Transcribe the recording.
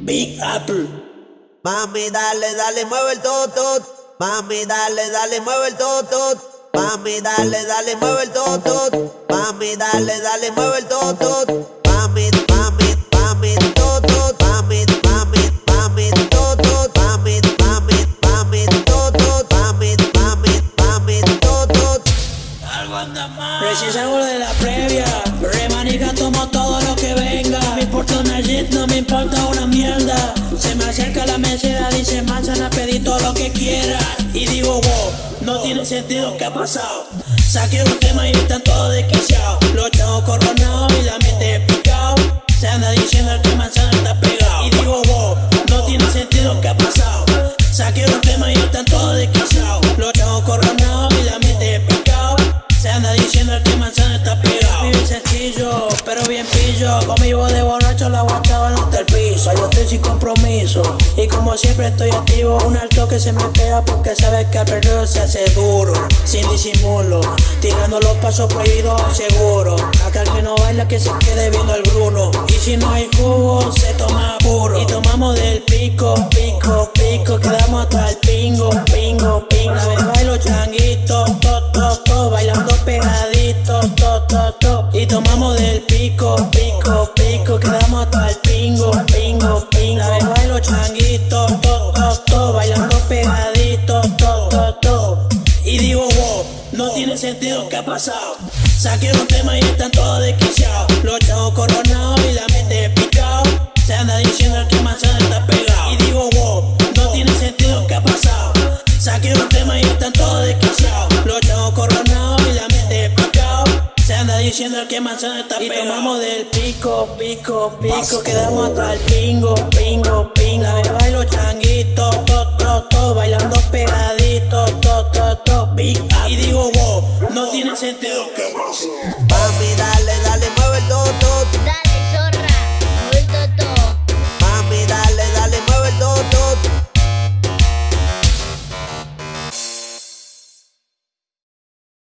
Big Apple. Mami, dale, dale, mueve el toto. Mami, dale, dale, mueve el toto. Mami, dale, dale, mueve el toto. Mami, dale, dale, mueve el toto. Mami, mami, mami, toto. Mami, mami, mami, toto. Mami, mami, mami, toto. Mami, mami, mami, toto. Algo anda mal. Recién salgo de la previa, no me importa una mierda. Se me acerca la mesera, dice manzana, pedí todo lo que quiera. Y digo, wow, no tiene sentido, ¿qué ha pasado? Saqué un tema y están todos desquiciados. Los chavos coronados y la mente picado. Se anda diciendo que manzana está pegado. Y digo, wow, no tiene sentido, ¿qué ha pasado? Saqué un tema y están todos desquiciados. Los chavos coronados y la mente picado. Se anda diciendo que manzana está pegado. Vive sencillo, pero bien pillo. Conmigo de borracho la guachaba sin compromiso. Y como siempre estoy activo, un alto que se me pega porque sabes que al perreo se hace duro. Sin disimulo, tirando los pasos prohibidos seguro. Acá el que no baila que se quede viendo el Bruno. Y si no hay jugo, se toma puro. Y tomamos del pico, pico, pico. Quedamos hasta el pingo, pingo, pingo. A ver, bailo changuito, to, to, to. Bailando pegadito, to, to, to. Y tomamos pingo, pingo, pingo. A ver, bailo changuito, to, to, to. Bailando pegadito, to, to, to. Y digo, wow, no tiene sentido, ¿qué ha pasado? Saqué un tema y están todos desquiciados. Los chavos coronados diciendo que manzana está. Y tomamos del pico, pico, pico. Quedamos hasta el pingo, pingo, pingo. Ver, bailo changuito, to, to, to. Bailando pegadito, to, to, to. Y digo, wow, no tiene sentido, ¿qué Mami, dale,